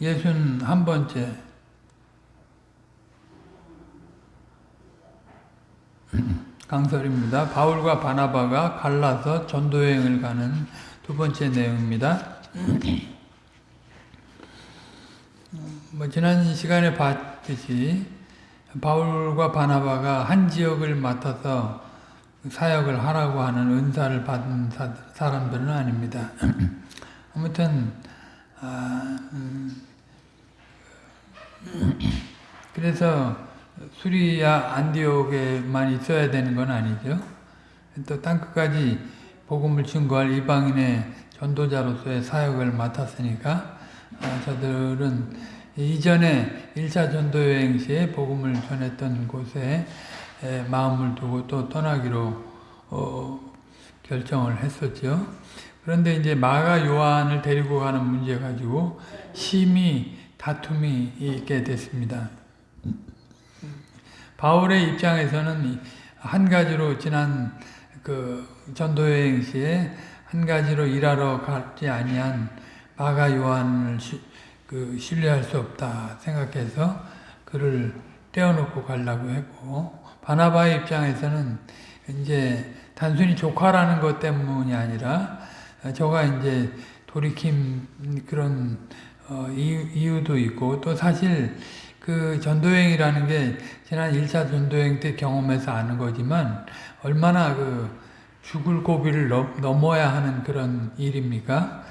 예순 한 번째 강설입니다. 바울과 바나바가 갈라서 전도여행을 가는 두 번째 내용입니다. 뭐 지난 시간에 봤듯이 바울과 바나바가 한 지역을 맡아서 사역을 하라고 하는 은사를 받은 사, 람들은 아닙니다. 아무튼 아, 음, 그래서 수리야 안디옥에만 있어야 되는 건 아니죠. 또 땅끝까지 복음을 증거할 이방인의 전도자로서의 사역을 맡았으니까 아, 저들은 이전에 1차 전도여행 시에 복음을 전했던 곳에 마음을 두고 또 떠나기로 어, 결정을 했었죠. 그런데 이제 마가 요한을 데리고 가는 문제 가지고 심히 다툼이 있게 됐습니다. 바울의 입장에서는 한 가지로 지난 그 전도여행 시에 한 가지로 일하러 가지 아니한 마가 요한을 시, 그 신뢰할 수 없다 생각해서 그를 떼어놓고 가려고 했고 바나바의 입장에서는 이제 단순히 조카라는 것 때문이 아니라 저가 이제 돌이킴 그런 어, 이유, 도 있고 또 사실 그 전도여행이라는 게 지난 1차 전도여행 때 경험해서 아는 거지만 얼마나 그 죽을 고비를 넘어야 하는 그런 일입니까?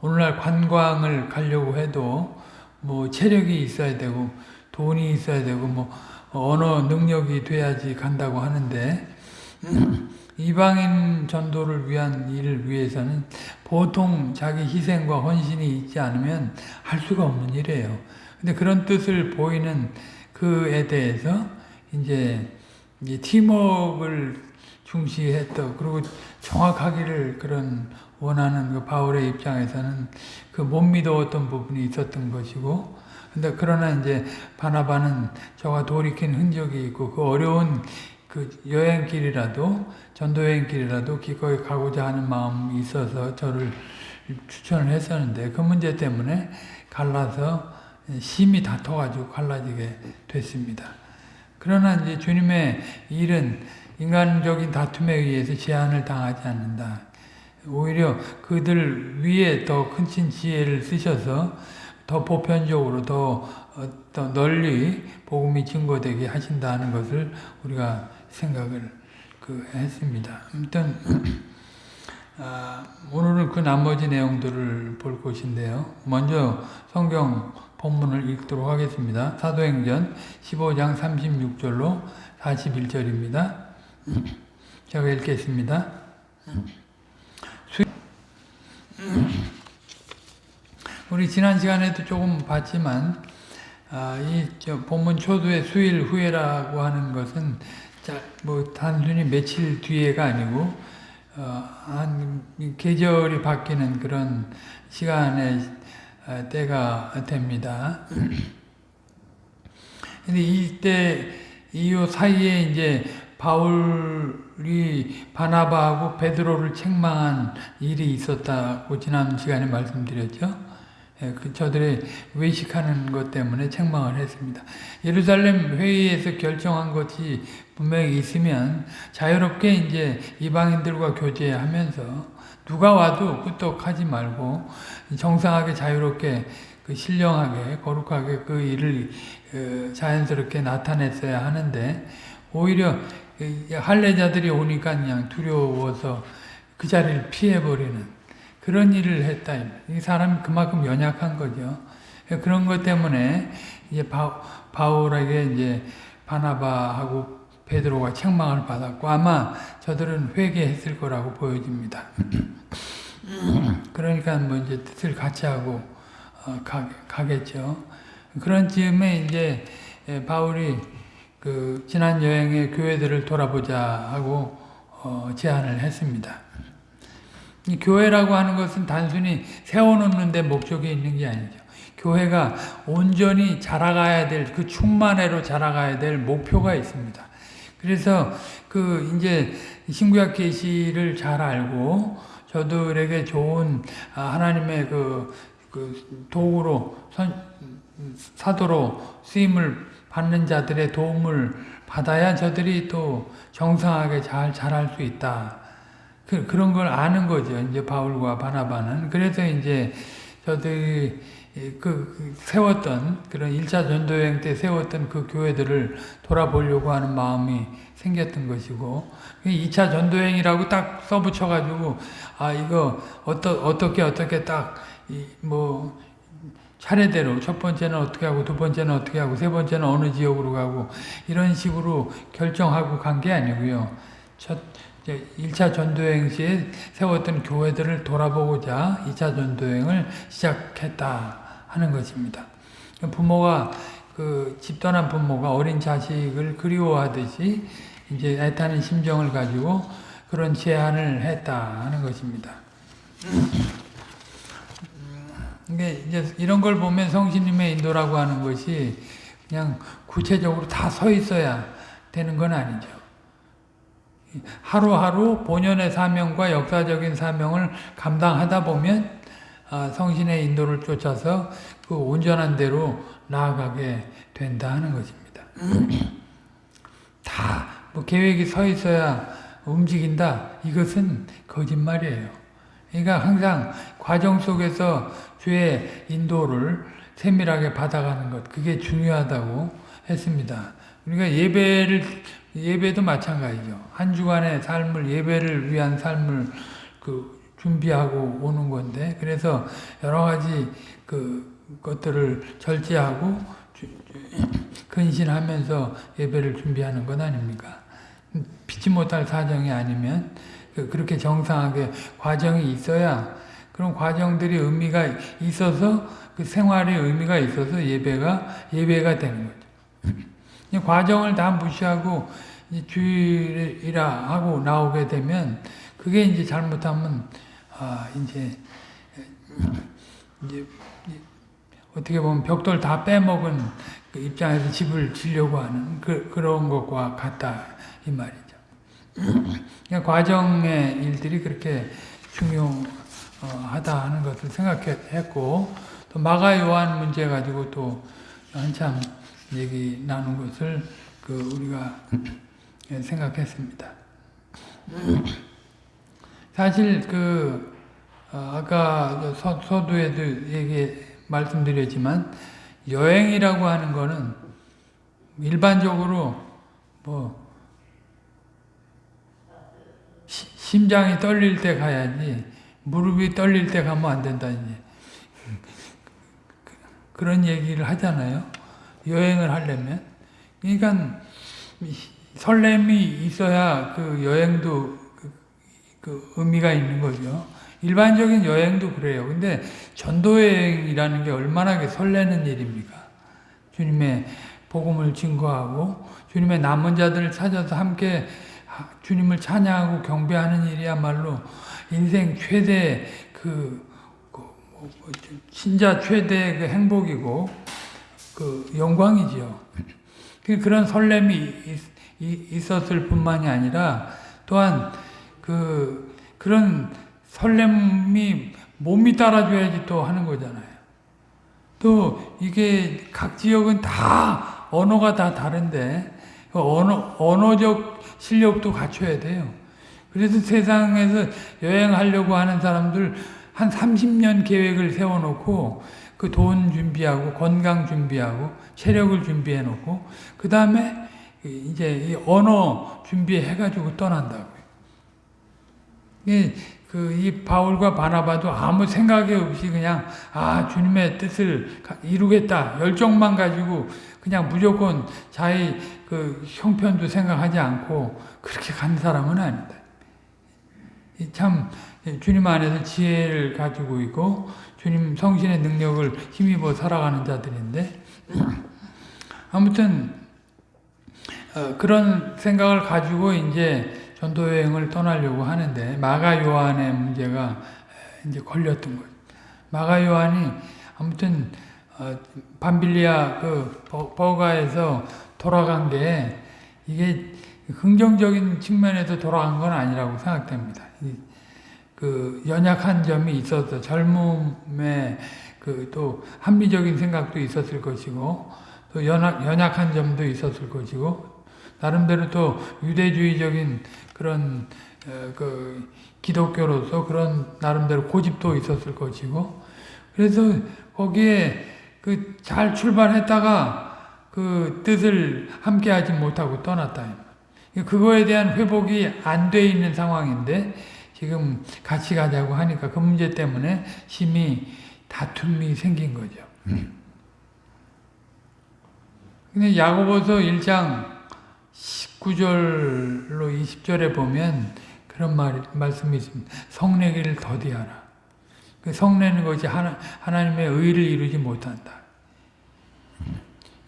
오늘날 관광을 가려고 해도 뭐 체력이 있어야 되고 돈이 있어야 되고 뭐 언어 능력이 돼야지 간다고 하는데 이방인 전도를 위한 일을 위해서는 보통 자기 희생과 헌신이 있지 않으면 할 수가 없는 일이에요. 근데 그런 뜻을 보이는 그에 대해서 이제 팀워크를 중시했던 그리고 정확하기를 그런 원하는 그 바울의 입장에서는 그 못 믿어왔던 부분이 있었던 것이고 근데 그러나 이제 바나바는 저가 돌이킨 흔적이 있고 그 어려운 그 여행길이라도 전도 여행길이라도 기꺼이 가고자 하는 마음이 있어서 저를 추천을 했었는데 그 문제 때문에 갈라서 심히 다퉈가지고 갈라지게 됐습니다. 그러나 이제 주님의 일은 인간적인 다툼에 의해서 제한을 당하지 않는다. 오히려 그들 위에 더큰 지혜를 쓰셔서 더 보편적으로 더, 어, 더 널리 복음이 증거되게 하신다는 것을 우리가 생각을 그 했습니다. 아무튼 아, 오늘은 그 나머지 내용들을 볼 것인데요. 먼저 성경 본문을 읽도록 하겠습니다. 사도행전 15장 36절로 41절입니다. 제가 읽겠습니다. 우리 지난 시간에도 조금 봤지만 아, 이 본문 초도의 수일 후에라고 하는 것은 자, 뭐 단순히 며칠 뒤에가 아니고 어, 한 계절이 바뀌는 그런 시간의 어, 때가 됩니다. 근데 이때 이 사이에 이제 바울이 바나바하고 베드로를 책망한 일이 있었다고 지난 시간에 말씀드렸죠. 예, 그 저들의 외식하는 것 때문에 책망을 했습니다. 예루살렘 회의에서 결정한 것이 분명히 있으면 자유롭게 이제 이방인들과 교제하면서 누가 와도 끄떡하지 말고 정상하게 자유롭게 그 신령하게 거룩하게 그 일을 그 자연스럽게 나타냈어야 하는데 오히려 할례자들이 오니까 그냥 두려워서 그 자리를 피해버리는 그런 일을 했다. 이 사람이 그만큼 연약한 거죠. 그런 것 때문에 이제 바, 바울에게 이제 바나바하고 베드로가 책망을 받았고 아마 저들은 회개했을 거라고 보여집니다. 그러니까 뭐 이제 뜻을 같이 하고 어, 가, 가겠죠. 그런 즈음에 이제 바울이 그 지난 여행의 교회들을 돌아보자 하고 어, 제안을 했습니다. 교회라고 하는 것은 단순히 세워놓는 데 목적이 있는 게 아니죠. 교회가 온전히 자라가야 될, 그 충만회로 자라가야 될 목표가 있습니다. 그래서 그 이제 신구약 계시를 잘 알고 저들에게 좋은 아, 하나님의 그, 그 도구로 선, 사도로 쓰임을 받는 자들의 도움을 받아야 저들이 또 정상하게 잘 자랄 수 있다. 그, 그런 걸 아는 거죠. 이제 바울과 바나바는. 그래서 이제 저들이 그, 그 세웠던 그런 1차 전도여행 때 세웠던 그 교회들을 돌아보려고 하는 마음이 생겼던 것이고 2차 전도여행이라고 딱 써붙여 가지고 아 이거 어떠, 어떻게 어떻게 딱뭐 차례대로 첫 번째는 어떻게 하고 두 번째는 어떻게 하고 세 번째는 어느 지역으로 가고 이런 식으로 결정하고 간 게 아니고요. 첫 1차 전도여행 시에 세웠던 교회들을 돌아보고자 2차 전도여행을 시작했다 하는 것입니다. 부모가 그 집떠난 부모가 어린 자식을 그리워하듯이 이제 애타는 심정을 가지고 그런 제안을 했다 하는 것입니다. 이게 이제 이런 걸 보면 성신님의 인도라고 하는 것이 그냥 구체적으로 다 서 있어야 되는 건 아니죠. 하루하루 본연의 사명과 역사적인 사명을 감당하다 보면 아, 성신의 인도를 쫓아서 그 온전한 대로 나아가게 된다 하는 것입니다. 다 뭐 계획이 서 있어야 움직인다. 이것은 거짓말이에요. 그러니까 항상 과정 속에서 주의 인도를 세밀하게 받아가는 것 그게 중요하다고 했습니다. 우리가 예배를 예배도 마찬가지죠. 한 주간의 삶을 예배를 위한 삶을 그 준비하고 오는 건데 그래서 여러 가지 그 것들을 절제하고 근신하면서 예배를 준비하는 것 아닙니까? 피치 못할 사정이 아니면 그 그렇게 정상하게 과정이 있어야 그런 과정들이 의미가 있어서 그 생활의 의미가 있어서 예배가 예배가 되는 거죠. 과정을 다 무시하고 주일이라 하고 나오게 되면 그게 이제 잘못하면 아 이제 이제 어떻게 보면 벽돌 다 빼먹은 그 입장에서 집을 지려고 하는 그, 그런 것과 같다 이 말이죠. 그러니까 과정의 일들이 그렇게 중요하다 하는 것을 생각했고 또 마가 요한 문제 가지고 또 한참 얘기 나눈 것을 그 우리가 생각했습니다. 사실 그 어, 아까 서, 서두에도 얘기 말씀드렸지만 여행이라고 하는 거는 일반적으로 뭐 시, 심장이 떨릴 때 가야지 무릎이 떨릴 때 가면 안 된다 이제 그런 얘기를 하잖아요. 여행을 하려면 그러니까 설렘이 있어야 그 여행도 그, 그 의미가 있는 거죠. 일반적인 여행도 그래요. 근데 전도여행이라는 게 얼마나 설레는 일입니까? 주님의 복음을 증거하고 주님의 남은 자들을 찾아서 함께 주님을 찬양하고 경배하는 일이야말로 인생 최대 그, 그 뭐, 신자 최대 그 행복이고 그 영광이지요. 그런 설렘이 있었을 뿐만이 아니라 또한 그 그런 설렘이 몸이 따라줘야지 또 하는 거잖아요. 또 이게 각 지역은 다 언어가 다 다른데 그 언어, 언어적 실력도 갖춰야 돼요. 그래서 세상에서 여행하려고 하는 사람들 한 30년 계획을 세워놓고 그 돈 준비하고 건강 준비하고 체력을 준비해 놓고 그 다음에 이제 언어 준비해 가지고 떠난다고요. 그이 바울과 바나바도 아무 생각이 없이 그냥 아 주님의 뜻을 이루겠다 열정만 가지고 그냥 무조건 자기 그 형편도 생각하지 않고 그렇게 간 사람은 아니다. 참 주님 안에서 지혜를 가지고 있고 주님 성신의 능력을 힘입어 살아가는 자들인데 아무튼 어, 그런 생각을 가지고 이제 전도 여행을 떠나려고 하는데 마가 요한의 문제가 이제 걸렸던 거예요. 마가 요한이 아무튼 어, 밤빌리아 그 버가에서 돌아간 게 이게 긍정적인 측면에서 돌아간 건 아니라고 생각됩니다. 그 연약한 점이 있어서 젊음의 그또 합리적인 생각도 있었을 것이고 또 연약, 연약한 점도 있었을 것이고 나름대로 또 유대주의적인 그런 어, 그 기독교로서 그런 나름대로 고집도 있었을 것이고 그래서 거기에 그 잘 출발했다가 그 뜻을 함께하지 못하고 떠났다. 그거에 대한 회복이 안 돼 있는 상황인데 지금 같이 가자고 하니까 그 문제 때문에 심히 다툼이 생긴 거죠. 근데 야고보서 1장 19절로 20절에 보면 그런 말, 말씀이 있습니다. 성내기를 더디하라. 그 성내는 것이 하나, 하나님의 의를 이루지 못한다.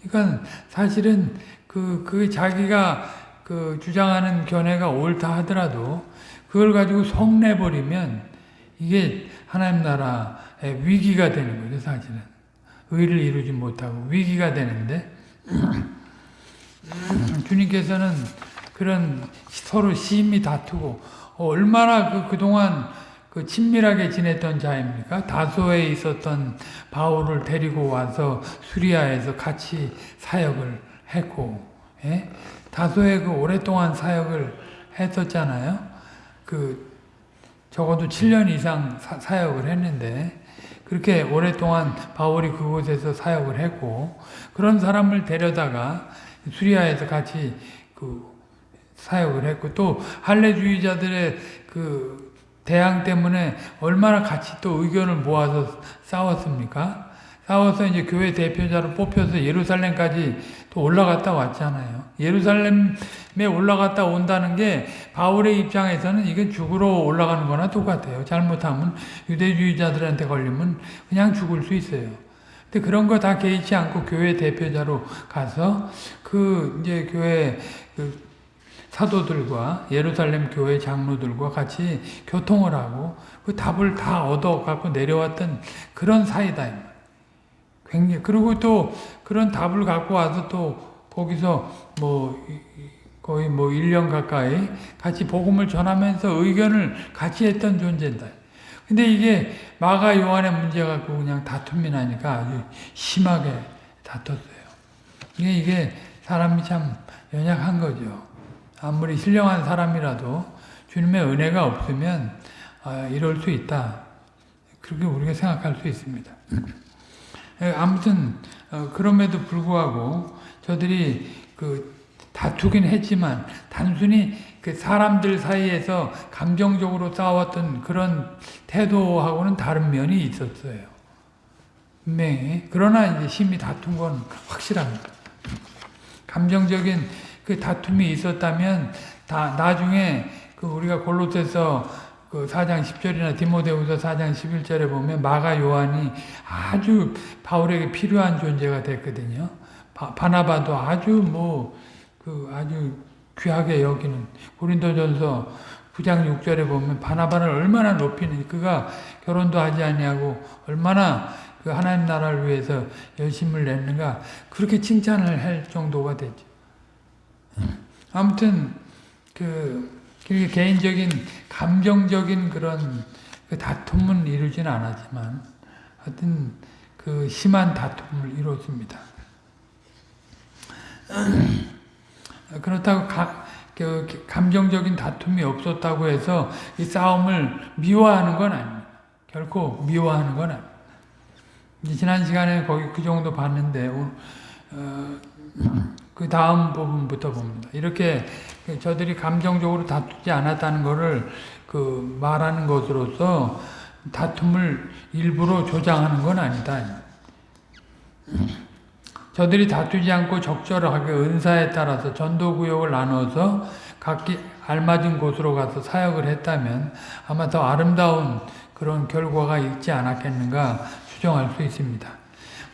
그러니까 사실은 그, 그 자기가 그 주장하는 견해가 옳다 하더라도 그걸 가지고 성내버리면 이게 하나님 나라의 위기가 되는 거죠, 사실은. 의를 이루지 못하고 위기가 되는데 주님께서는 그런 서로 심히 다투고 얼마나 그 그동안 그 친밀하게 지냈던 자입니까? 다소에 있었던 바울을 데리고 와서 수리아에서 같이 사역을 했고, 예? 다소에 그 오랫동안 사역을 했었잖아요. 그 적어도 7년 이상 사, 사역을 했는데 그렇게 오랫동안 바울이 그곳에서 사역을 했고 그런 사람을 데려다가 수리아에서 같이 그 사역을 했고 또 할례주의자들의 그 대항 때문에 얼마나 같이 또 의견을 모아서 싸웠습니까? 싸워서 이제 교회 대표자로 뽑혀서 예루살렘까지 또 올라갔다 왔잖아요. 예루살렘에 올라갔다 온다는 게 바울의 입장에서는 이게 죽으러 올라가는 거나 똑같아요. 잘못하면 유대주의자들한테 걸리면 그냥 죽을 수 있어요. 근데 그런 거 다 개의치 않고 교회 대표자로 가서 그 이제 교회 그 사도들과 예루살렘 교회 장로들과 같이 교통을 하고 그 답을 다 얻어 갖고 내려왔던 그런 사이다. 굉장히 그리고 또 그런 답을 갖고 와서 또 거기서 뭐 거의 뭐 1년 가까이 같이 복음을 전하면서 의견을 같이 했던 존재다. 근데 이게 마가 요한의 문제 갖고 그냥 다툼이 나니까 아주 심하게 다퉜어요. 이게 이게 사람이 참 연약한 거죠. 아무리 신령한 사람이라도 주님의 은혜가 없으면 아, 이럴 수 있다. 그렇게 우리가 생각할 수 있습니다. 예, 아무튼 어, 그럼에도 불구하고 저들이 그 다투긴 했지만 단순히 그 사람들 사이에서 감정적으로 싸웠던 그런 태도하고는 다른 면이 있었어요. 분명히. 그러나 이제 심히 다툰 건 확실합니다. 감정적인 그 다툼이 있었다면 다 나중에 그 우리가 골로새서 그 4장 10절이나 디모데후서 4장 11절에 보면 마가 요한이 아주 바울에게 필요한 존재가 됐거든요. 바, 바나바도 아주 뭐 그 아주 귀하게 여기는 고린도전서 9장 6절에 보면 바나바를 얼마나 높이는 그가 결혼도 하지 아니하고 얼마나 그 하나님 나라를 위해서 열심을 냈는가 그렇게 칭찬을 할 정도가 됐죠. 아무튼 그 개인적인 감정적인 그런 그 다툼은 이루지는 않았지만 하여튼 그 심한 다툼을 이뤘습니다. 그렇다고 가, 그 감정적인 다툼이 없었다고 해서 이 싸움을 미워하는 건 아닙니다. 결코 미워하는 건 아닙니다. 지난 시간에 거기 그 정도 봤는데 어, 그 다음 부분부터 봅니다. 이렇게 저들이 감정적으로 다투지 않았다는 것을 그 말하는 것으로서 다툼을 일부러 조장하는 건 아니다. 저들이 다투지 않고 적절하게 은사에 따라서 전도구역을 나눠서 각기 알맞은 곳으로 가서 사역을 했다면 아마 더 아름다운 그런 결과가 있지 않았겠는가 추정할 수 있습니다.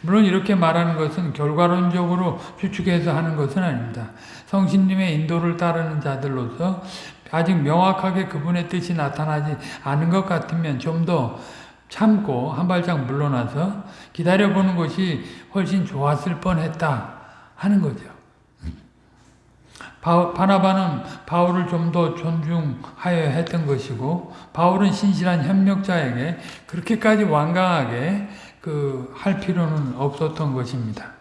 물론 이렇게 말하는 것은 결과론적으로 추측해서 하는 것은 아닙니다. 성신님의 인도를 따르는 자들로서 아직 명확하게 그분의 뜻이 나타나지 않은 것 같으면 좀 더 참고 한 발짝 물러나서 기다려보는 것이 훨씬 좋았을 뻔했다 하는 거죠. 바나바는 바울을 좀 더 존중하여 했던 것이고 바울은 신실한 협력자에게 그렇게까지 완강하게 그 할 필요는 없었던 것입니다.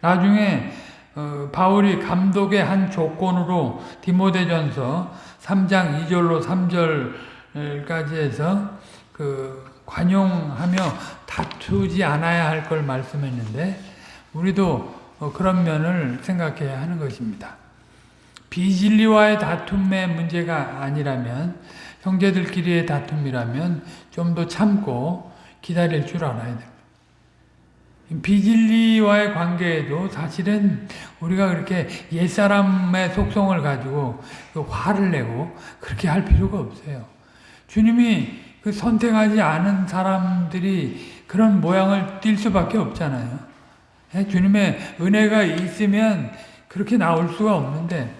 나중에 어, 바울이 감독의 한 조건으로 디모데전서 3장 2절로 3절까지 해서 그 관용하며 다투지 않아야 할 걸 말씀했는데 우리도 어, 그런 면을 생각해야 하는 것입니다. 비진리와의 다툼의 문제가 아니라면 형제들끼리의 다툼이라면 좀 더 참고 기다릴 줄 알아야 됩니다. 비진리와의 관계에도 사실은 우리가 그렇게 옛사람의 속성을 가지고 그 화를 내고 그렇게 할 필요가 없어요. 주님이 그 선택하지 않은 사람들이 그런 모양을 띌 수밖에 없잖아요. 예, 주님의 은혜가 있으면 그렇게 나올 수가 없는데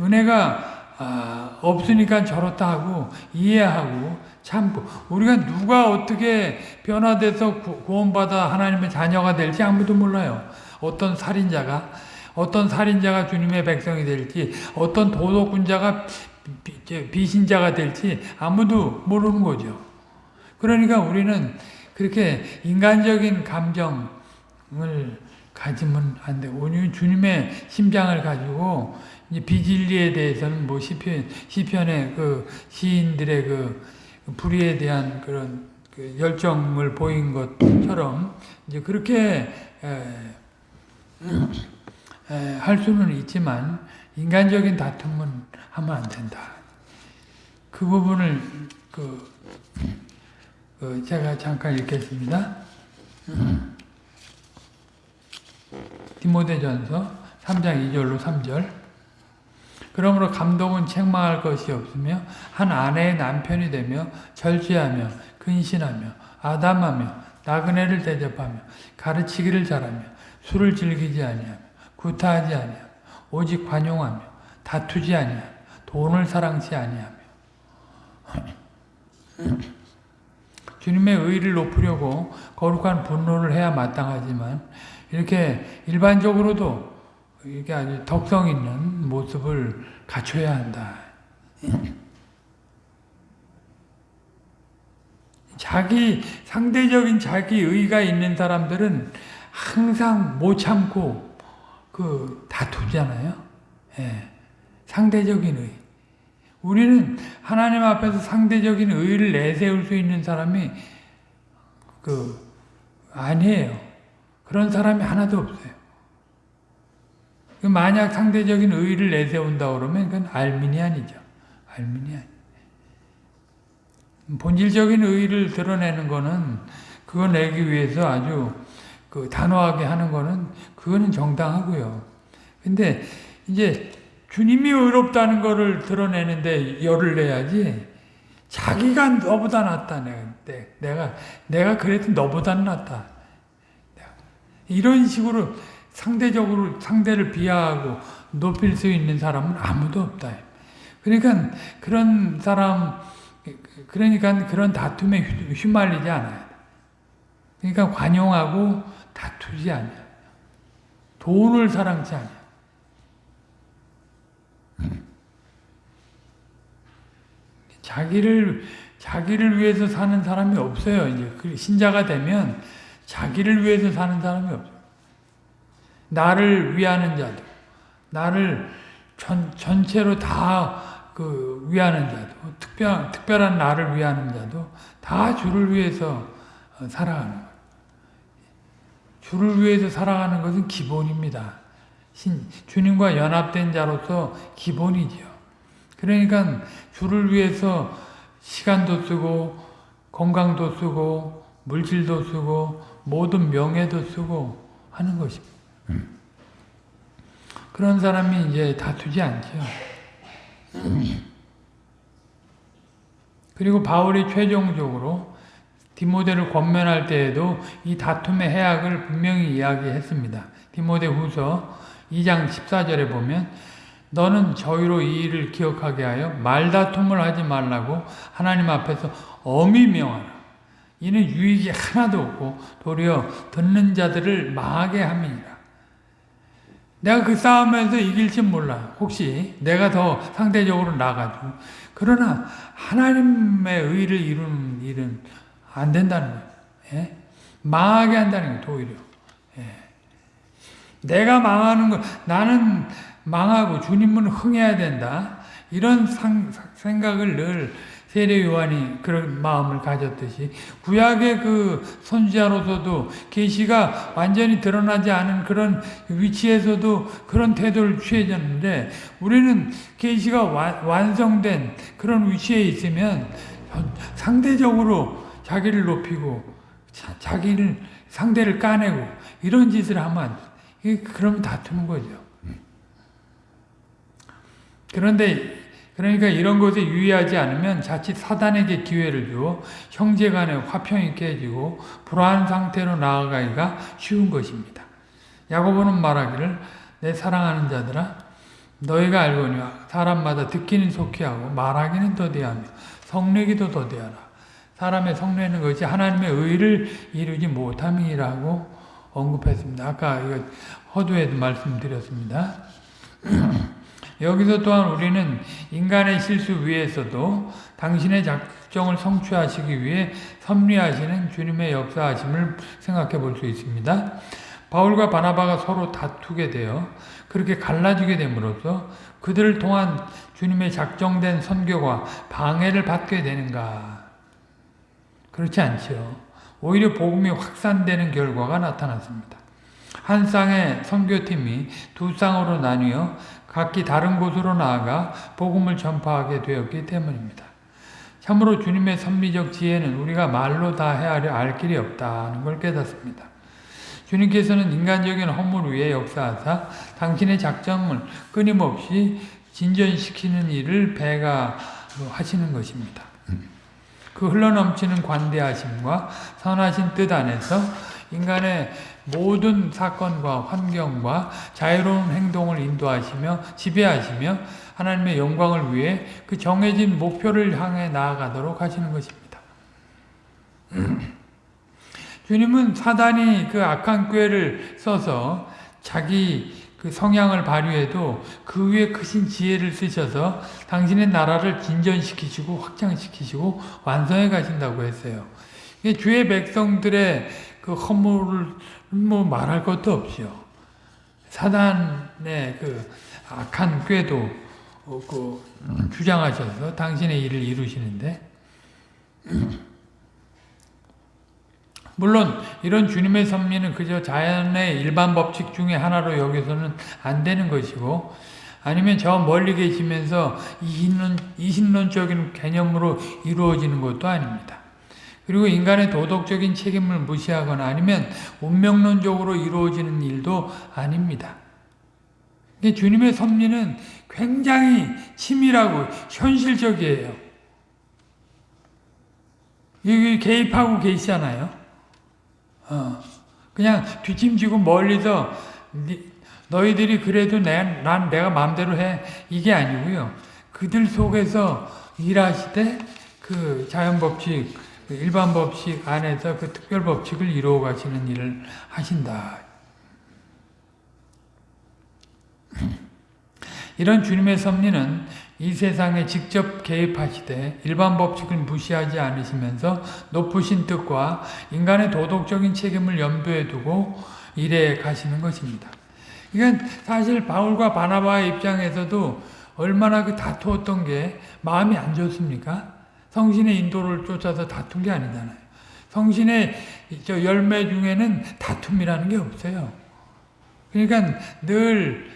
은혜가 아, 없으니까 저렇다 하고 이해하고 참고 우리가 누가 어떻게 변화돼서 구원받아 하나님의 자녀가 될지 아무도 몰라요. 어떤 살인자가 어떤 살인자가 주님의 백성이 될지 어떤 도덕군자가 비신자가 될지 아무도 모르는 거죠. 그러니까 우리는 그렇게 인간적인 감정을 가지면 안 돼. 오늘 주님의 심장을 가지고 비진리에 대해서는 뭐 시편 시편의 그 시인들의 그 불의에 대한 그런 그 열정을 보인 것처럼 이제 그렇게 에, 에, 할 수는 있지만 인간적인 다툼은 하면 안 된다. 그 부분을 그, 그 제가 잠깐 읽겠습니다. 디모데전서 3장 2절로 3절 그러므로 감독은 책망할 것이 없으며 한 아내의 남편이 되며 절제하며 근신하며 아담하며 나그네를 대접하며 가르치기를 잘하며 술을 즐기지 아니하며 구타하지 아니하며 오직 관용하며 다투지 아니하며 돈을 사랑치 아니하며 주님의 의를 높이려고 거룩한 분노를 해야 마땅하지만 이렇게 일반적으로도 이게 아주 덕성 있는 모습을 갖춰야 한다. 자기 상대적인 자기 의가 있는 사람들은 항상 못 참고 그 다투잖아요. 예. 상대적인 의. 우리는 하나님 앞에서 상대적인 의를 내세울 수 있는 사람이 그 아니에요. 그런 사람이 하나도 없어요. 그 만약 상대적인 의의를 내세운다 그러면 그건 알미니안이죠. 알미니안. 본질적인 의의를 드러내는 거는 그거 내기 위해서 아주 그 단호하게 하는 거는 그거는 정당하고요. 근데 이제 주님이 의롭다는 거를 드러내는데 열을 내야지 자기가 너보다 낫다 내가 내가 그래도 너보다는 낫다 이런 식으로 상대적으로 상대를 비하하고 높일 수 있는 사람은 아무도 없다. 그러니까 그런 사람, 그러니까 그런 다툼에 휘말리지 않아요. 그러니까 관용하고 다투지 않아요. 돈을 사랑치 않아요. 자기를 자기를 위해서 사는 사람이 없어요. 이제 그 신자가 되면 자기를 위해서 사는 사람이 없어요. 나를 위하는 자도, 나를 전, 전체로 다 그 위하는 자도, 특별, 특별한 나를 위하는 자도 다 주를 위해서 어, 살아가는 거예요. 주를 위해서 살아가는 것은 기본입니다. 신, 주님과 연합된 자로서 기본이죠. 그러니까 주를 위해서 시간도 쓰고 건강도 쓰고 물질도 쓰고 모든 명예도 쓰고 하는 것입니다. 그런 사람이 이제 다투지 않죠. 그리고 바울이 최종적으로 디모데를 권면할 때에도 이 다툼의 해악을 분명히 이야기했습니다. 디모데 후서 2장 14절에 보면 너는 저희로 이 일을 기억하게 하여 말다툼을 하지 말라고 하나님 앞에서 엄히 명하라. 이는 유익이 하나도 없고 도리어 듣는 자들을 망하게 함이니라. 내가 그 싸움에서 이길지 몰라. 혹시 내가 더 상대적으로 나가지고. 그러나 하나님의 의를 이루는 일은 안 된다는 거예요. 예? 망하게 한다는 거예요, 오히려. 예. 내가 망하는 거, 나는 망하고 주님은 흥해야 된다. 이런 상, 생각을 늘 세례 요한이 그런 마음을 가졌듯이 구약의 그 선지자로서도 계시가 완전히 드러나지 않은 그런 위치에서도 그런 태도를 취해졌는데 우리는 계시가 완성된 그런 위치에 있으면 상대적으로 자기를 높이고 자, 기를 상대를 까내고 이런 짓을 하면 그러면 다투는 거죠. 그런데 그러니까 이런 것에 유의하지 않으면 자칫 사단에게 기회를 주어 형제 간의 화평이 깨지고 불안한 상태로 나아가기가 쉬운 것입니다. 야고보는 말하기를 내 사랑하는 자들아 너희가 알거니와 사람마다 듣기는 속히 하고 말하기는 더디하며 성내기도 더디하라. 사람의 성내는 것이 하나님의 의를 이루지 못함이라고 언급했습니다. 아까 이거 허두에도 말씀드렸습니다. 여기서 또한 우리는 인간의 실수 위에서도 당신의 작정을 성취하시기 위해 섭리하시는 주님의 역사하심을 생각해 볼 수 있습니다. 바울과 바나바가 서로 다투게 되어 그렇게 갈라지게 됨으로써 그들을 통한 주님의 작정된 선교가 방해를 받게 되는가? 그렇지 않죠. 오히려 복음이 확산되는 결과가 나타났습니다. 한 쌍의 선교팀이 두 쌍으로 나뉘어 각기 다른 곳으로 나아가 복음을 전파하게 되었기 때문입니다. 참으로 주님의 섭리적 지혜는 우리가 말로 다 헤아려 알 길이 없다는 걸 깨닫습니다. 주님께서는 인간적인 허물 위에 역사하사 당신의 작정을 끊임없이 진전시키는 일을 배가 하시는 것입니다. 그 흘러넘치는 관대하심과 선하신 뜻 안에서 인간의 모든 사건과 환경과 자유로운 행동을 인도하시며 지배하시며 하나님의 영광을 위해 그 정해진 목표를 향해 나아가도록 하시는 것입니다. 주님은 사단이 그 악한 꾀를 써서 자기 그 성향을 발휘해도 그 위에 크신 지혜를 쓰셔서 당신의 나라를 진전시키시고 확장시키시고 완성해 가신다고 했어요. 주의 백성들의 그 허물을 뭐 말할 것도 없죠. 사단의 그 악한 꾀도 그 주장하셔서 당신의 일을 이루시는데 물론 이런 주님의 섭리는 그저 자연의 일반 법칙 중에 하나로 여기서는 안 되는 것이고 아니면 저 멀리 계시면서 이신론, 이신론적인 개념으로 이루어지는 것도 아닙니다. 그리고 인간의 도덕적인 책임을 무시하거나 아니면 운명론적으로 이루어지는 일도 아닙니다. 주님의 섭리는 굉장히 치밀하고 현실적이에요. 여기 개입하고 계시잖아요. 어, 그냥 뒷짐지고 멀리서 너희들이 그래도 내, 난 내가 마음대로 해 이게 아니고요. 그들 속에서 일하시되 그 자연법칙 그 일반 법칙 안에서 그 특별 법칙을 이루어 가시는 일을 하신다. 이런 주님의 섭리는 이 세상에 직접 개입하시되 일반 법칙을 무시하지 않으시면서 높으신 뜻과 인간의 도덕적인 책임을 염두에 두고 일해 가시는 것입니다. 이건 사실 바울과 바나바의 입장에서도 얼마나 그 다투었던 게 마음이 안 좋습니까? 성신의 인도를 쫓아서 다툰 게 아니잖아요. 성신의 저 열매 중에는 다툼이라는 게 없어요. 그러니까 늘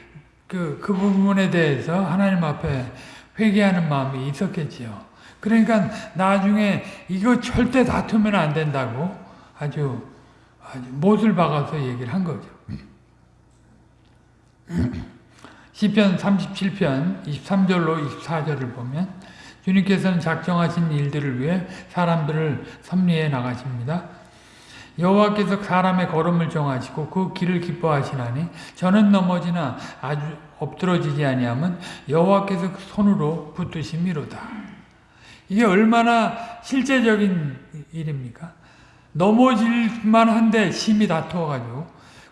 그, 그 부분에 대해서 하나님 앞에 회개하는 마음이 있었겠지요. 그러니까 나중에 이거 절대 다투면 안 된다고 아주, 아주 못을 박아서 얘기를 한 거죠. 시편 37편 23절로 24절을 보면 주님께서는 작정하신 일들을 위해 사람들을 섭리해 나가십니다. 여호와께서 사람의 걸음을 정하시고 그 길을 기뻐하시나니 저는 넘어지나 아주 엎드러지지 아니하면 여호와께서 그 손으로 붙드심이로다. 이게 얼마나 실제적인 일입니까? 넘어질만 한데 심히 다투어가지고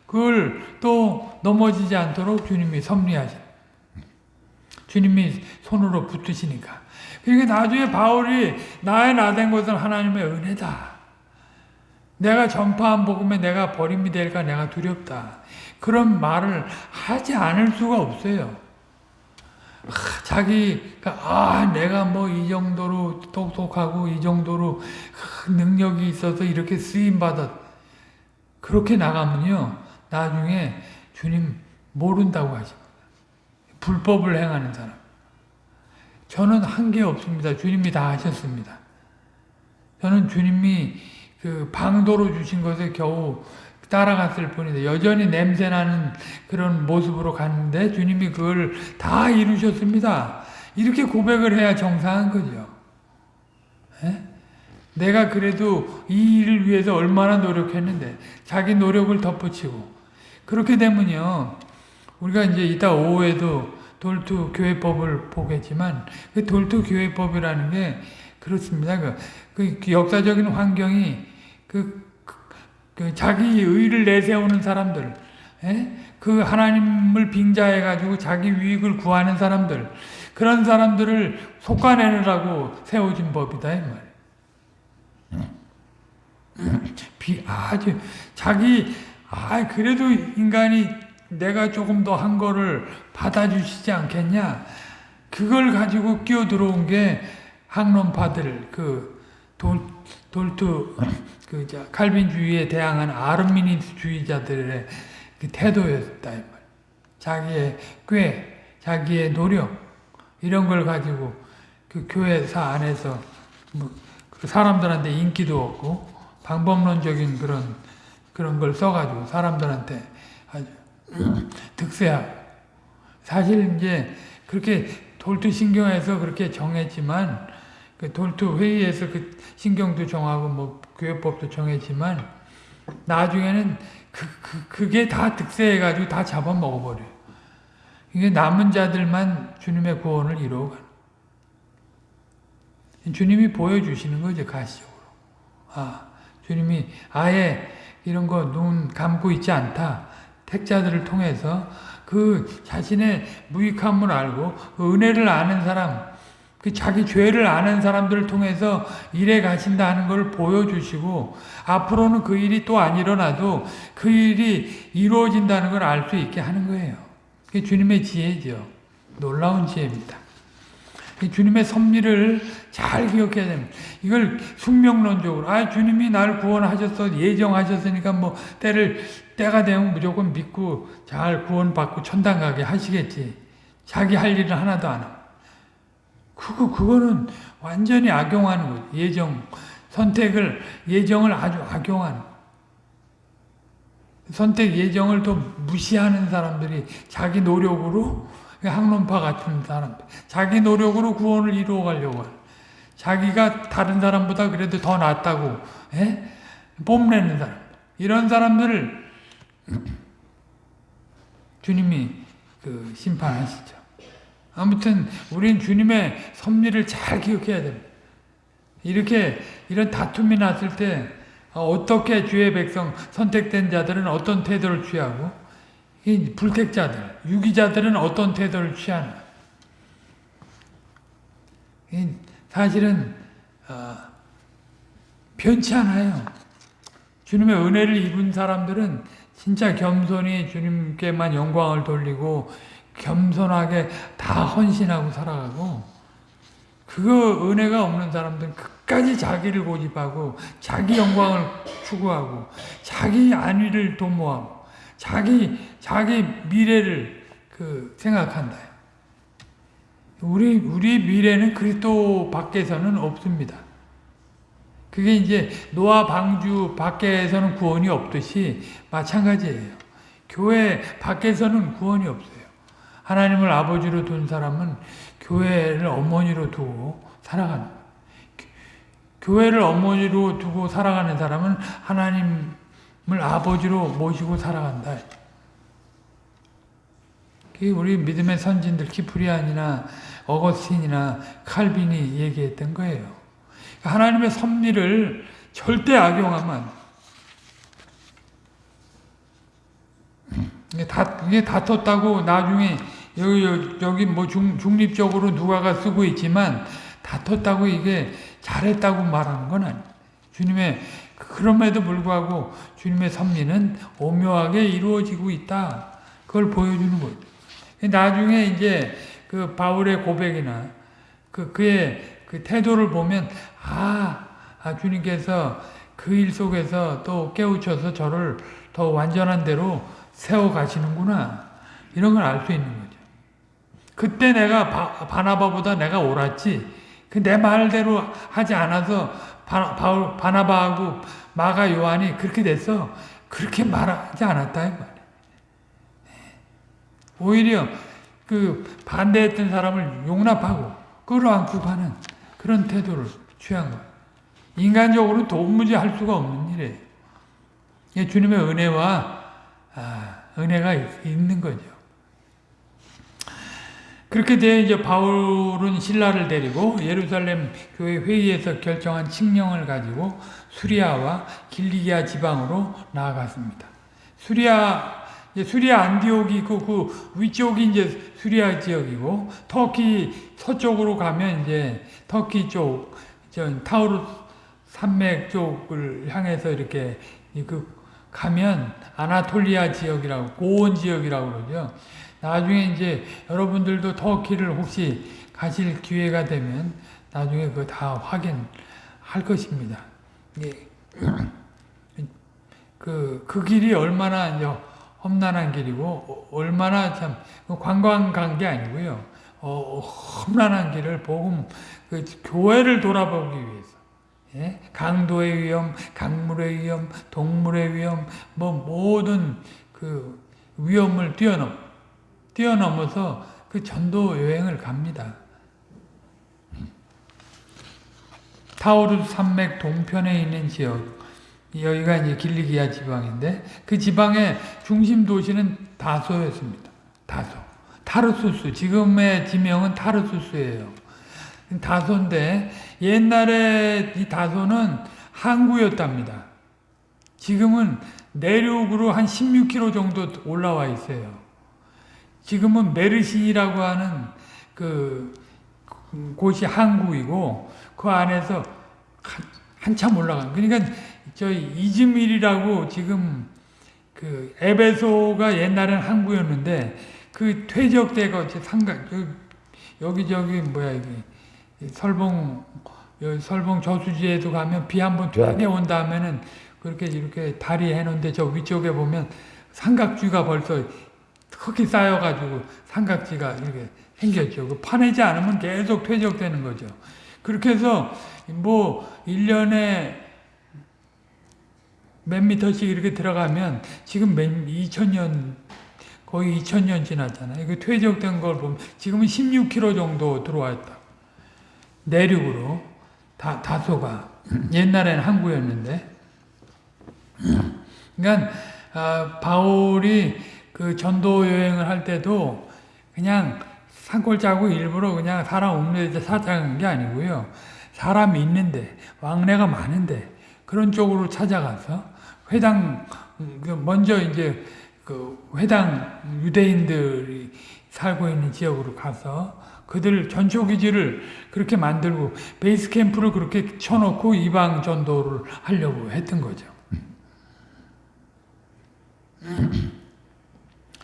그걸 또 넘어지지 않도록 주님이 섭리하시 주님이 손으로 붙으시니까 그러니까 나중에 바울이 나의 나 된 것은 하나님의 은혜다. 내가 전파한 복음에 내가 버림이 될까 내가 두렵다. 그런 말을 하지 않을 수가 없어요. 아, 자기가 아 내가 뭐 이 정도로 똑똑하고 이 정도로 능력이 있어서 이렇게 쓰임 받았 그렇게 나가면요 나중에 주님 모른다고 하십니다. 불법을 행하는 사람. 저는 한 게 없습니다. 주님이 다 하셨습니다. 저는 주님이 그 방도로 주신 것에 겨우 따라갔을 뿐인데 여전히 냄새나는 그런 모습으로 갔는데 주님이 그걸 다 이루셨습니다. 이렇게 고백을 해야 정상한 거죠. 에? 내가 그래도 이 일을 위해서 얼마나 노력했는데 자기 노력을 덧붙이고 그렇게 되면요 우리가 이제 이따 오후에도 돌투 교회법을 보겠지만 그 돌투 교회법이라는 게 그렇습니다. 그, 그 역사적인 환경이 그, 그, 그 자기 의를 내세우는 사람들, 에? 그 하나님을 빙자해 가지고 자기 유익을 구하는 사람들, 그런 사람들을 속아내느라고 세워진 법이다 이 말이에요. 비, 아주 자기 아 그래도 인간이 내가 조금 더 한 거를 받아주시지 않겠냐? 그걸 가지고 끼어 들어온 게 학론파들 그 돌, 돌투 그 칼빈주의에 대항한 아르미니스주의자들의 그 태도였다 이 말. 자기의 꾀, 자기의 노력 이런 걸 가지고 그 교회사 안에서 뭐그 사람들한테 인기도 없고 방법론적인 그런 그런 걸 써가지고 사람들한테 득세하고 사실 이제 그렇게 돌투 신경에서 그렇게 정했지만 그 돌투 회의에서 그 신경도 정하고 뭐 교회법도 정했지만 나중에는 그, 그, 그게 다 득세해가지고 다 잡아먹어버려요. 이게 남은 자들만 주님의 구원을 이루어가는. 주님이 보여주시는 거죠, 가시적으로. 아, 주님이 아예 이런 거 눈 감고 있지 않다. 택자들을 통해서 그 자신의 무익함을 알고 그 은혜를 아는 사람, 그 자기 죄를 아는 사람들을 통해서 일해 가신다 하는 걸 보여주시고 앞으로는 그 일이 또 안 일어나도 그 일이 이루어진다는 걸 알 수 있게 하는 거예요. 그게 주님의 지혜죠. 놀라운 지혜입니다. 주님의 섭리를 잘 기억해야 됩니다. 이걸 숙명론적으로 아 주님이 날 구원하셨어 예정하셨으니까 뭐 때를 때가 되면 무조건 믿고 잘 구원받고 천당 가게 하시겠지. 자기 할 일은 하나도 안 하고. 그거 그거는 완전히 악용하는 거죠. 예정 선택을 예정을 아주 악용하는. 선택 예정을 또 무시하는 사람들이 자기 노력으로 학론파 같은 사람들. 자기 노력으로 구원을 이루어 가려고 해. 자기가 다른 사람보다 그래도 더 낫다고 에? 뽐내는 사람. 이런 사람들을 주님이 그 심판하시죠. 아무튼 우린 주님의 섭리를 잘 기억해야 됩니다. 이렇게 이런 다툼이 났을 때 어떻게 주의 백성 선택된 자들은 어떤 태도를 취하고 이 불택자들, 유기자들은 어떤 태도를 취하나. 사실은 어, 변치 않아요. 주님의 은혜를 입은 사람들은 진짜 겸손히 주님께만 영광을 돌리고 겸손하게 다 헌신하고 살아가고 그거 은혜가 없는 사람들은 끝까지 자기를 고집하고 자기 영광을 추구하고 자기 안위를 도모하고 자기 자기 미래를 그 생각한다. 우리 우리 미래는 그리스도 밖에서는 없습니다. 그게 이제 노아 방주 밖에서는 구원이 없듯이 마찬가지예요. 교회 밖에서는 구원이 없어요. 하나님을 아버지로 둔 사람은 교회를 어머니로 두고 살아가는 교회를 어머니로 두고 살아가는 사람은 하나님을 아버지로 모시고 살아간다. 우리 믿음의 선진들 키프리안이나 어거스틴이나 칼빈이 얘기했던 거예요. 하나님의 섭리를 절대 악용하면 이게 다 이게 다퉜다고 나중에 여기 여기 뭐 중, 중립적으로 누가가 쓰고 있지만 다퉜다고 이게 잘했다고 말하는 건 아니에요. 주님의 그럼에도 불구하고 주님의 섭리는 오묘하게 이루어지고 있다. 그걸 보여주는 거죠. 나중에 이제 그 바울의 고백이나 그 그의 그 태도를 보면 아, 아 주님께서 그 일 속에서 또 깨우쳐서 저를 더 완전한 대로 세워 가시는구나 이런 걸 알 수 있는 거죠. 그때 내가 바, 바나바보다 내가 옳았지. 그 내 말대로 하지 않아서 바, 바울, 바나바하고 마가 요한이 그렇게 됐어. 그렇게 말하지 않았다 이 말이야. 오히려 그 반대했던 사람을 용납하고 끌어안고 가는 그런 태도를 취한 거예요. 인간적으로 도무지 할 수가 없는 일이에요. 주님의 은혜와 아, 은혜가 있는 거죠. 그렇게 돼 이제 바울은 신라를 데리고 예루살렘 교회 회의에서 결정한 칙령을 가지고 수리아와 길리기아 지방으로 나아갔습니다. 수리아 수리아 안디옥이 그, 그 위쪽이 이제 수리아 지역이고 터키 서쪽으로 가면 이제 터키 쪽, 타우르 산맥 쪽을 향해서 이렇게 그 가면 아나톨리아 지역이라고 고원 지역이라고 그러죠. 나중에 이제 여러분들도 터키를 혹시 가실 기회가 되면 나중에 그거 다 확인할 것입니다. 예. 그, 그 길이 얼마나 이제 험난한 길이고, 얼마나 참, 관광 간 게 아니고요. 어, 험난한 길을 복음, 그 교회를 돌아보기 위해서. 예? 강도의 위험, 강물의 위험, 동물의 위험, 뭐 모든 그 위험을 뛰어넘, 뛰어넘어서 그 전도 여행을 갑니다. 타오르 산맥 동편에 있는 지역, 여기가 이제 길리기아 지방인데 그 지방의 중심 도시는 다소였습니다. 다소. 타르수스. 지금의 지명은 타르수스예요. 다소인데 옛날에 이 다소는 항구였답니다. 지금은 내륙으로 한 16km 정도 올라와 있어요. 지금은 메르신이라고 하는 그 곳이 항구이고 그 안에서 한, 참 올라간 그러니까 저희 이즈밀이라고 지금 그 에베소가 옛날엔 항구였는데 그 퇴적대가 상가 여기 저기 뭐야 이게 설봉 설봉 저수지에도 가면 비 한번 되게 온 다음에는 그렇게 이렇게 다리 해놓은데 저 위쪽에 보면 삼각주가 벌써 흙이 쌓여가지고 삼각지가 이렇게 생겼죠. 그 파내지 않으면 계속 퇴적되는 거죠. 그렇게 해서 뭐 1년에 몇 미터씩 이렇게 들어가면 지금 몇 2000년 거의 2000년 지났잖아요. 그 퇴적된 걸 보면 지금은 16km 정도 들어왔다. 내륙으로 다 다소가 옛날에는 항구였는데 그러니까 아, 바울이 그 전도 여행을 할 때도 그냥 산골 짜고 일부러 그냥 사람 없는 데 찾아간 게 아니고요. 사람 있는데 왕래가 많은데 그런 쪽으로 찾아가서 회당 그 먼저 이제 그 회당 유대인들이 살고 있는 지역으로 가서 그들 전초기지를 그렇게 만들고 베이스 캠프를 그렇게 쳐놓고 이방 전도를 하려고 했던 거죠.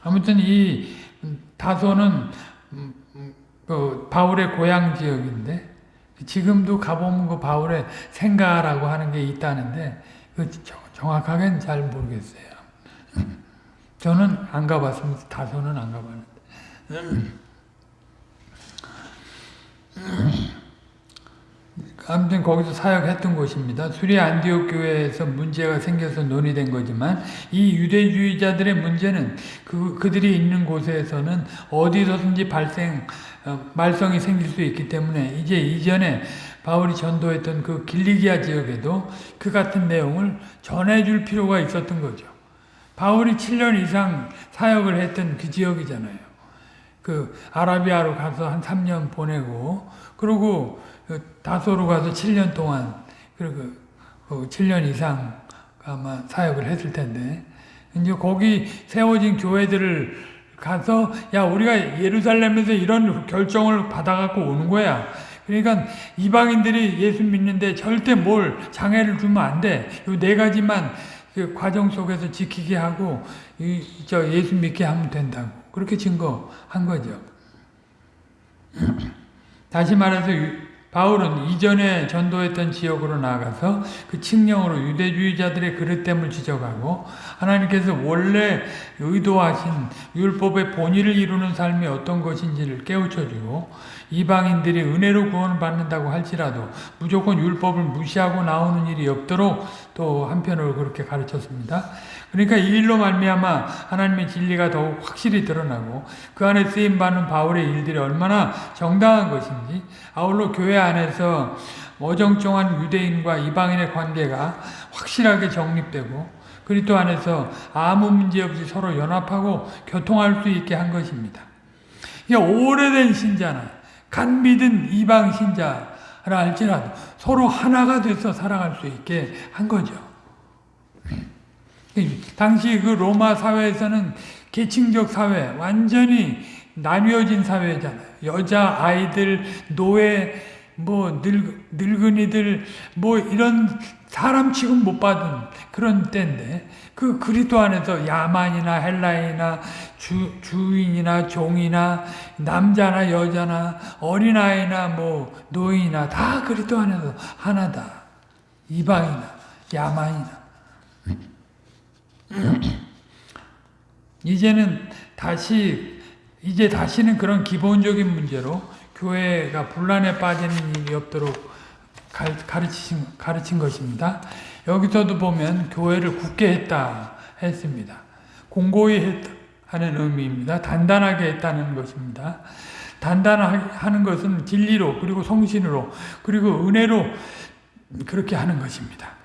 아무튼 이 다소는 그 바울의 고향 지역인데 지금도 가보면 그 바울의 생가라고 하는 게 있다는데 그 정확하게는 잘 모르겠어요. 저는 안 가봤습니다. 다소는 안 가봤는데. 아무튼 거기서 사역했던 곳입니다. 수리 안디옥 교회에서 문제가 생겨서 논의된 거지만 이 유대주의자들의 문제는 그 그들이 있는 곳에서는 어디서든지 발생 어, 말썽이 생길 수 있기 때문에 이제 이전에 바울이 전도했던 그 길리기아 지역에도 그 같은 내용을 전해줄 필요가 있었던 거죠. 바울이 7년 이상 사역을 했던 그 지역이잖아요. 그 아라비아로 가서 한 3년 보내고 그리고 그 다소로 가서 7년 동안 그리고 7년 그 이상 아마 사역을 했을 텐데 이제 거기 세워진 교회들을 가서 야 우리가 예루살렘에서 이런 결정을 받아갖고 오는 거야. 그러니까 이방인들이 예수 믿는데 절대 뭘 장애를 주면 안 돼. 이네 가지만 그 과정 속에서 지키게 하고 이, 저 예수 믿게 하면 된다고. 그렇게 증거한 거죠. 다시 말해서 유- 바울은 이전에 전도했던 지역으로 나가서 그 칙령으로 유대주의자들의 그릇됨을 지적하고 하나님께서 원래 의도하신 율법의 본의를 이루는 삶이 어떤 것인지를 깨우쳐주고 이방인들이 은혜로 구원을 받는다고 할지라도 무조건 율법을 무시하고 나오는 일이 없도록 또 한편으로 그렇게 가르쳤습니다. 그러니까 이 일로 말미암아 하나님의 진리가 더욱 확실히 드러나고 그 안에 쓰임 받는 바울의 일들이 얼마나 정당한 것인지 아울러 교회 안에서 어정쩡한 유대인과 이방인의 관계가 확실하게 정립되고 그리스도 안에서 아무 문제 없이 서로 연합하고 교통할 수 있게 한 것입니다. 이게 오래된 신자나 간 믿은 이방 신자라 할지라도 서로 하나가 돼서 살아갈 수 있게 한 거죠. 당시 그 로마 사회에서는 계층적 사회, 완전히 나뉘어진 사회잖아요. 여자, 아이들, 노예, 뭐 늙, 늙은이들, 뭐 이런 사람 취급 못 받은 그런 때인데 그 그리스도 안에서 야만이나 헬라인이나 주, 주인이나 종이나 남자나 여자나 어린아이나 뭐 노인이나 다 그리스도 안에서 하나다. 이방이나 야만이나 이제는 다시 이제 다시는 그런 기본적인 문제로 교회가 분란에 빠지는 일이 없도록 가르치신, 가르친 것입니다. 여기서도 보면 교회를 굳게 했다 했습니다. 공고히 했다 하는 의미입니다. 단단하게 했다는 것입니다. 단단하는 것은 진리로 그리고 성신으로 그리고 은혜로 그렇게 하는 것입니다.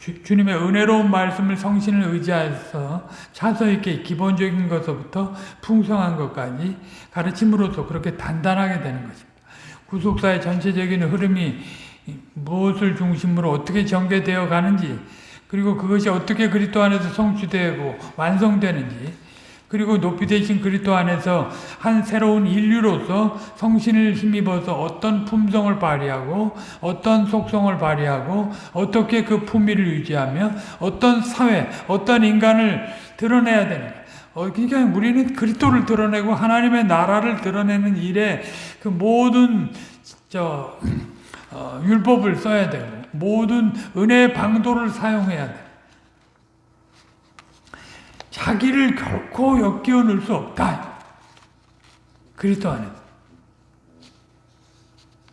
주, 님의 은혜로운 말씀을 성신을 의지해서 차서 있게 기본적인 것부터 풍성한 것까지 가르침으로써 그렇게 단단하게 되는 것입니다. 구속사의 전체적인 흐름이 무엇을 중심으로 어떻게 전개되어 가는지 그리고 그것이 어떻게 그리스도 안에서 성취되고 완성되는지 그리고 높이 되신 그리스도 안에서 한 새로운 인류로서 성신을 힘입어서 어떤 품성을 발휘하고 어떤 속성을 발휘하고 어떻게 그 품위를 유지하며 어떤 사회, 어떤 인간을 드러내야 되는가. 어, 그러니까 우리는 그리스도를 드러내고 하나님의 나라를 드러내는 일에 그 모든 저 어, 율법을 써야 되고 모든 은혜의 방도를 사용해야 돼. 자기를 결코 엮여 넣을 수 없다. 그리스도 안에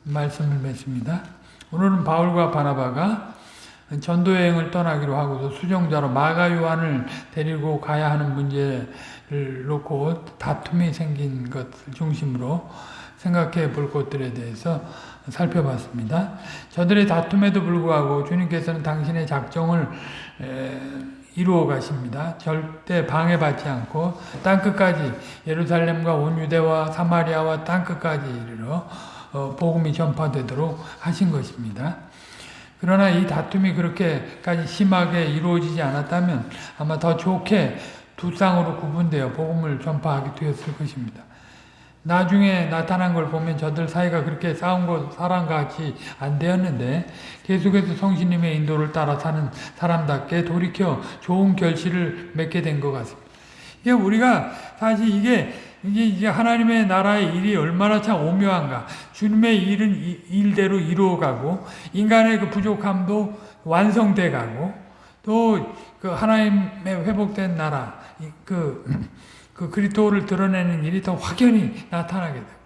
말씀을 맺습니다. 오늘은 바울과 바나바가 전도 여행을 떠나기로 하고서 수정자로 마가 요한을 데리고 가야 하는 문제를 놓고 다툼이 생긴 것을 중심으로 생각해 볼 것들에 대해서 살펴봤습니다. 저들의 다툼에도 불구하고 주님께서는 당신의 작정을 이루어 가십니다. 절대 방해받지 않고 땅끝까지 예루살렘과 온 유대와 사마리아와 땅끝까지 이르러 어, 복음이 전파되도록 하신 것입니다. 그러나 이 다툼이 그렇게까지 심하게 이루어지지 않았다면 아마 더 좋게 두 쌍으로 구분되어 복음을 전파하게 되었을 것입니다. 나중에 나타난 걸 보면 저들 사이가 그렇게 싸운 것 사람같이 안 되었는데 계속해서 성신님의 인도를 따라 사는 사람답게 돌이켜 좋은 결실을 맺게 된 것 같습니다. 이게 우리가 사실 이게 이게 하나님의 나라의 일이 얼마나 참 오묘한가. 주님의 일은 일대로 이루어가고 인간의 그 부족함도 완성돼 가고 또 그 하나님의 회복된 나라 그 그 그리스도를 드러내는 일이 더 확연히 나타나게 되고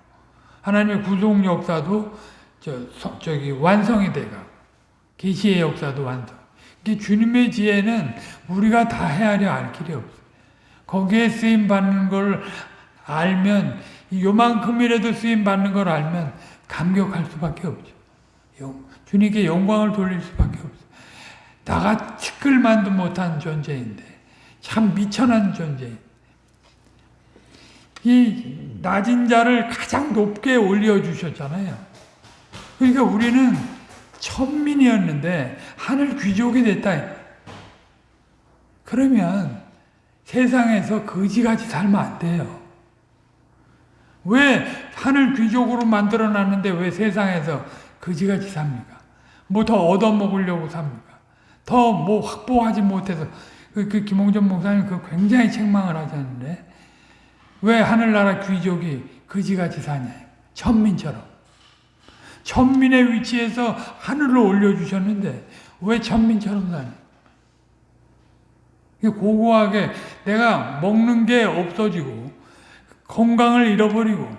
하나님의 구속 역사도 저 저기 완성이 되고 계시의 역사도 완성. 이 주님의 지혜는 우리가 다 헤아려 알 길이 없어. 거기에 쓰임 받는 걸 알면 요만큼이라도 쓰임 받는 걸 알면 감격할 수밖에 없죠. 주님께 영광을 돌릴 수밖에 없어. 나가 티끌만도 못한 존재인데 참 미천한 존재인. 이 낮은 자를 가장 높게 올려주셨잖아요. 그러니까 우리는 천민이었는데 하늘 귀족이 됐다. 그러면 세상에서 거지같이 살면 안 돼요. 왜 하늘 귀족으로 만들어 놨는데 왜 세상에서 거지같이 삽니까? 뭐 더 얻어먹으려고 삽니까? 더 뭐 확보하지 못해서 그, 그 김홍전 목사님 그 굉장히 책망을 하셨는데 왜 하늘나라 귀족이 거지같이 사냐? 천민처럼. 천민의 위치에서 하늘로 올려주셨는데 왜 천민처럼 사냐? 고고하게 내가 먹는 게 없어지고 건강을 잃어버리고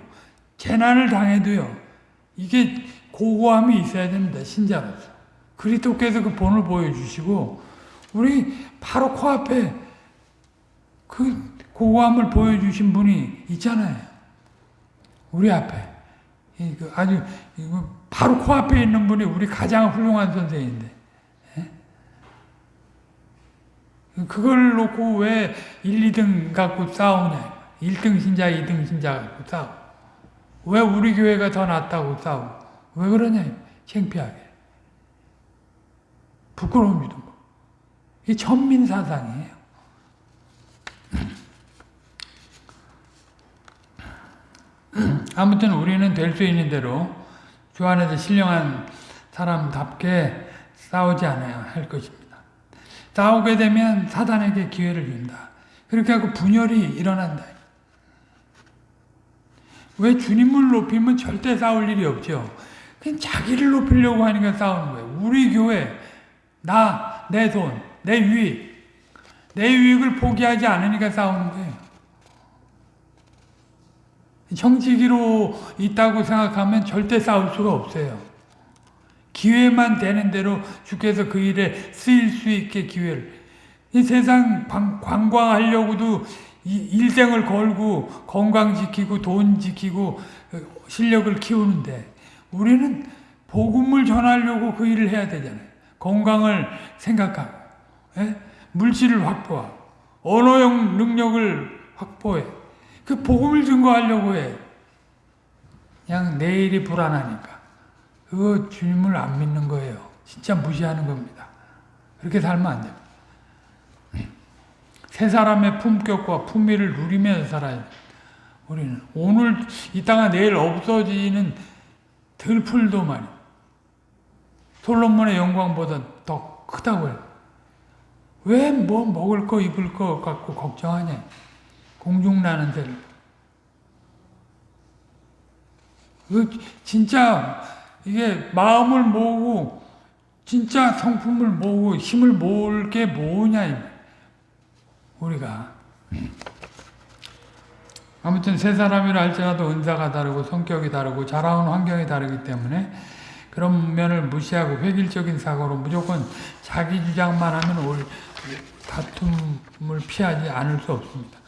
재난을 당해도요. 이게 고고함이 있어야 됩니다. 신자로서. 그리스도께서 그 본을 보여주시고 우리 바로 코앞에 그 고고함을 보여주신 분이 있잖아요. 우리 앞에. 그 아주 바로 코앞에 있는 분이 우리 가장 훌륭한 선생인데 그걸 놓고 왜 1, 2등 갖고 싸우냐. 1등 신자, 2등 신자 갖고 싸우. 왜 우리 교회가 더 낫다고 싸우고. 왜 그러냐. 창피하게. 부끄러움이도 뭐. 이게 천민사상이에요. 아무튼 우리는 될 수 있는 대로 주 안에서 신령한 사람답게 싸우지 않아야 할 것입니다. 싸우게 되면 사단에게 기회를 준다. 그렇게 하고 분열이 일어난다. 왜 주님을 높이면 절대 싸울 일이 없죠. 그냥 자기를 높이려고 하니까 싸우는 거예요. 우리 교회, 나, 내 돈, 내 유익, 내 유익을 포기하지 않으니까 싸우는 거예요. 정치기로 있다고 생각하면 절대 싸울 수가 없어요. 기회만 되는 대로 주께서 그 일에 쓰일 수 있게 기회를. 이 세상 관광하려고도 일생을 걸고 건강 지키고 돈 지키고 실력을 키우는데 우리는 복음을 전하려고 그 일을 해야 되잖아요. 건강을 생각하고 예? 물질을 확보하고 언어형 능력을 확보해. 그 복음을 증거하려고 해. 그냥 내일이 불안하니까. 그거 주님을 안 믿는 거예요. 진짜 무시하는 겁니다. 그렇게 살면 안 돼요. 세 사람의 품격과 품위를 누리면서 살아야 우리는 오늘 이따가 내일 없어지는 들풀도 말이 솔로몬의 영광보다 더 크다고요. 왜 뭐 먹을 거 입을 거 갖고 걱정하냐. 공중나는 데를. 그 진짜 이게 마음을 모으고 진짜 성품을 모으고 힘을 모을 게 뭐냐 우리가 아무튼 세 사람이라 할지라도 은사가 다르고 성격이 다르고 자라온 환경이 다르기 때문에 그런 면을 무시하고 획일적인 사고로 무조건 자기 주장만 하면 올 다툼을 피하지 않을 수 없습니다.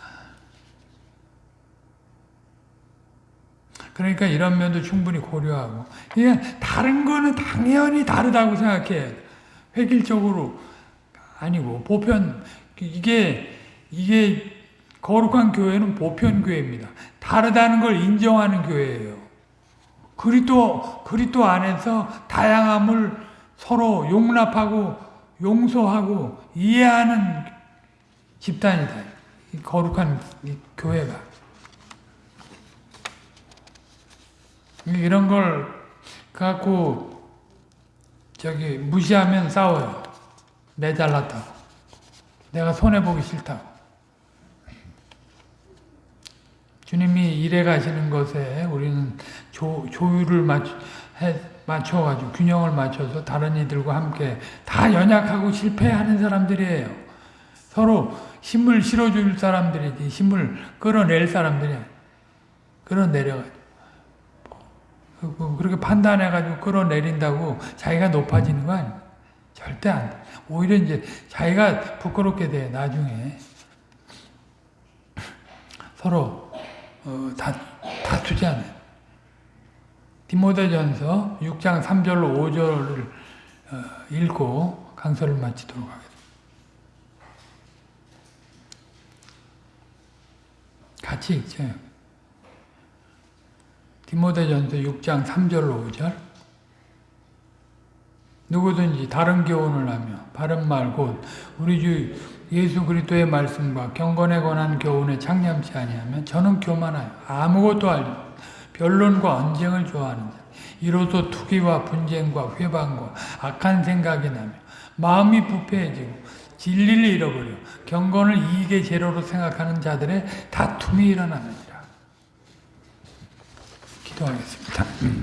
그러니까 이런 면도 충분히 고려하고 이게 다른 거는 당연히 다르다고 생각해 획일적으로 아니고 보편 이게 이게 거룩한 교회는 보편 교회입니다. 다르다는 걸 인정하는 교회예요. 그리스도 그리스도 안에서 다양함을 서로 용납하고 용서하고 이해하는 집단이다. 거룩한 교회가. 이런 걸 갖고 저기 무시하면 싸워요. 매달랐다고. 내가 손해보기 싫다고. 주님이 일해 가시는 것에 우리는 조, 조율을 맞춰, 해, 맞춰가지고 균형을 맞춰서 다른 이들과 함께 다 연약하고 실패하는 사람들이에요. 서로 힘을 실어줄 사람들이지 힘을 끌어낼 사람들이 끌어내려가지고 그, 그, 그렇게 판단해가지고 끌어내린다고 자기가 높아지는 거 아니에요. 절대 안 돼. 오히려 이제 자기가 부끄럽게 돼, 나중에. 서로, 어, 다, 다투지 않아요. 디모데전서 6장 3절로 5절을 어, 읽고 강설을 마치도록 하겠습니다. 같이 읽죠. 디모데전서 6장 3절로 5절. 누구든지 다른 교훈을 하며 바른 말 곧 우리 주 예수 그리스도의 말씀과 경건에 관한 교훈에 창념치 아니하면 저는 교만하여 아무것도 알지 못 변론과 언쟁을 좋아하는 자 이로써 투기와 분쟁과 회방과 악한 생각이 나며 마음이 부패해지고 진리를 잃어버려 경건을 이익의 재료로 생각하는 자들의 다툼이 일어나느니 라 기도하겠습니다.